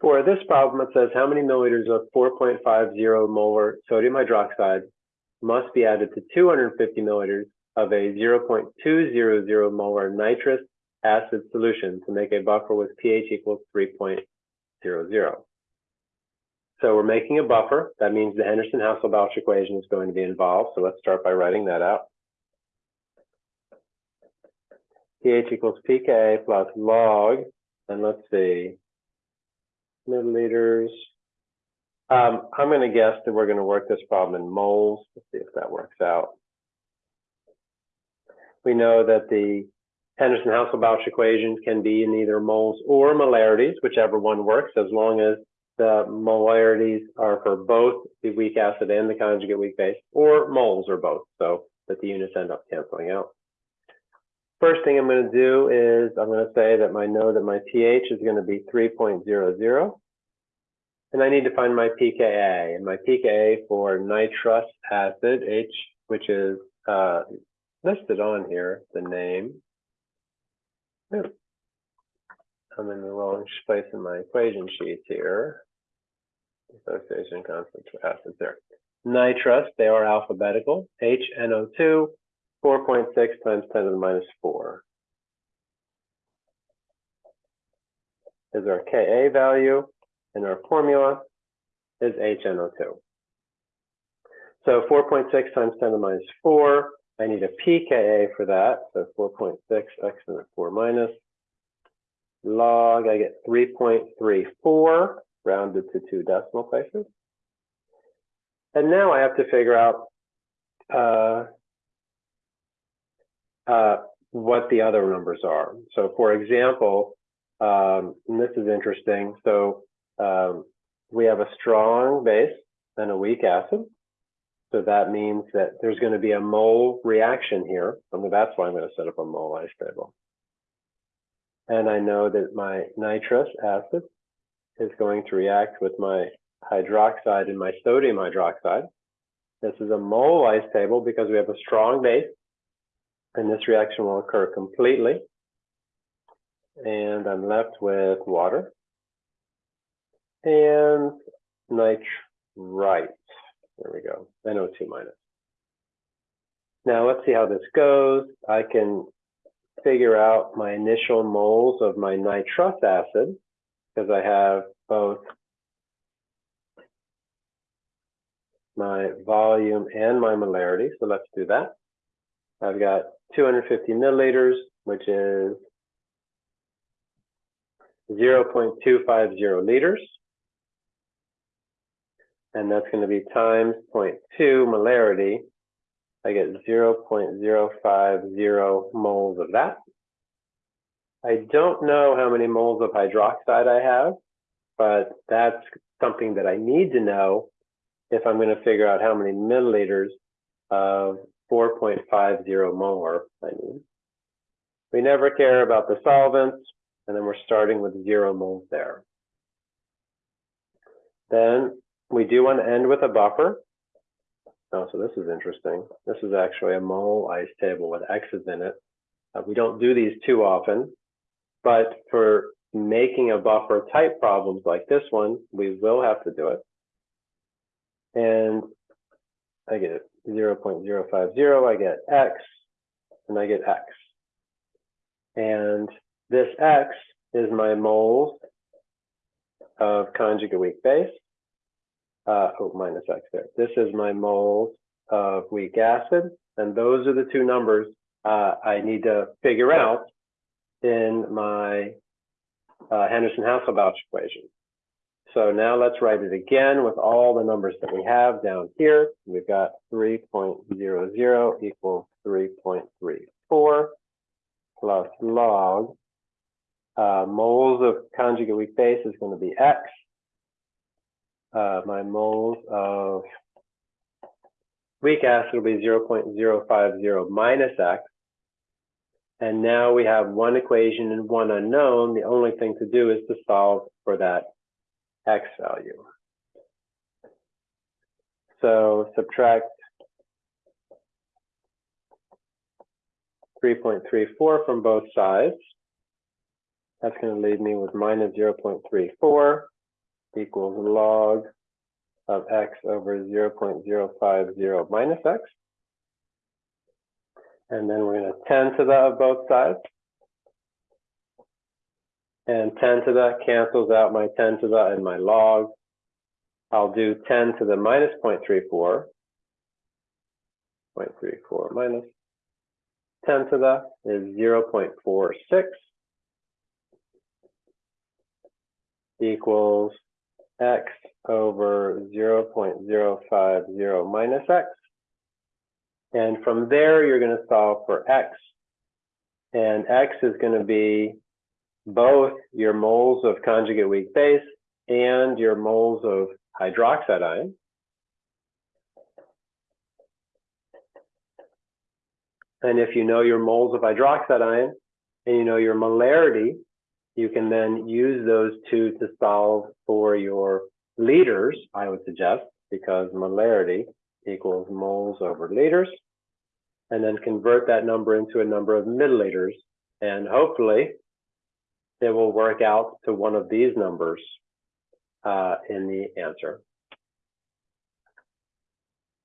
For this problem, it says how many milliliters of 4.50 molar sodium hydroxide must be added to 250 milliliters of a 0.200 molar nitrous acid solution to make a buffer with pH equals 3.00. So we're making a buffer. That means the Henderson-Hasselbalch equation is going to be involved. So let's start by writing that out. pH equals pKa plus log, and let's see, milliliters. Um, I'm going to guess that we're going to work this problem in moles. Let's see if that works out. We know that the Henderson-Hasselbalch equation can be in either moles or molarities, whichever one works, as long as the molarities are for both the weak acid and the conjugate weak base, or moles or both, so that the units end up canceling out. First thing I'm going to do is I'm going to say that my know that my pH is going to be 3.00. And I need to find my pKa. And my pKa for nitrous acid, H, which is uh, listed on here, the name. I'm in the wrong place in my equation sheets here. Association constant for acids there. Nitrous, they are alphabetical. HNO2 4.6 times 10 to the minus 4 is our Ka value, and our formula is HNO2. So 4.6 times 10 to the minus 4, I need a pKa for that, so 4.6 x to the 4 minus. Log, I get 3.34, rounded to two decimal places. And now I have to figure out uh, uh, what the other numbers are. So for example, um, this is interesting. So um, we have a strong base and a weak acid. So that means that there's going to be a mole reaction here. I mean, that's why I'm going to set up a mole ice table. And I know that my nitrous acid is going to react with my hydroxide and my sodium hydroxide. This is a mole ice table because we have a strong base and this reaction will occur completely. And I'm left with water and nitrite. There we go, NO2 minus. Now let's see how this goes. I can figure out my initial moles of my nitrous acid because I have both my volume and my molarity. So let's do that. I've got 250 milliliters, which is 0.250 liters. And that's going to be times 0.2 molarity. I get 0.050 moles of that. I don't know how many moles of hydroxide I have, but that's something that I need to know if I'm going to figure out how many milliliters of 4.50 molar, I mean. We never care about the solvents, and then we're starting with zero moles there. Then we do want to end with a buffer. Oh, so this is interesting. This is actually a mole ice table with X's in it. Uh, we don't do these too often, but for making a buffer type problems like this one, we will have to do it. And I get 0.050, I get X, and I get X. And this X is my moles of conjugate weak base. Uh, oh, minus X there. This is my moles of weak acid, and those are the two numbers uh, I need to figure out in my uh, Henderson-Hasselbalch equation. So now let's write it again with all the numbers that we have down here. We've got 3.00 equals 3.34 plus log. Uh, moles of conjugate weak base is going to be X. Uh, my moles of weak acid will be 0.050 minus X. And now we have one equation and one unknown. The only thing to do is to solve for that X value. So subtract 3.34 from both sides. That's going to leave me with minus 0.34. equals log of x over 0.050 minus x. And then we're going to 10 to the of both sides. And 10 to the cancels out my 10 to the and my log. I'll do 10 to the minus 0.34. 0.34 minus 10 to the is 0.46 equals x over 0.050 minus x. And from there, you're going to solve for x. And x is going to be both your moles of conjugate weak base and your moles of hydroxide ion. And if you know your moles of hydroxide ion and you know your molarity, you can then use those two to solve for your liters, I would suggest, because molarity equals moles over liters, and then convert that number into a number of milliliters. And hopefully it will work out to one of these numbers uh, in the answer.